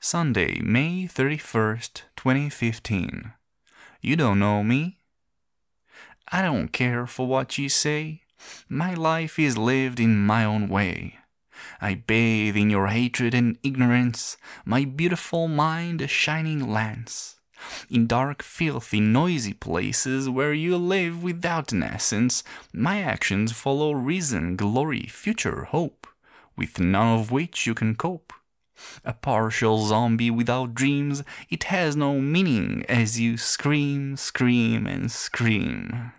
Sunday, May 31st, 2015. You don't know me? I don't care for what you say. My life is lived in my own way. I bathe in your hatred and ignorance, my beautiful mind a shining lance. In dark, filthy, noisy places where you live without an essence, my actions follow reason, glory, future, hope, with none of which you can cope. A partial zombie without dreams, it has no meaning as you scream, scream, and scream.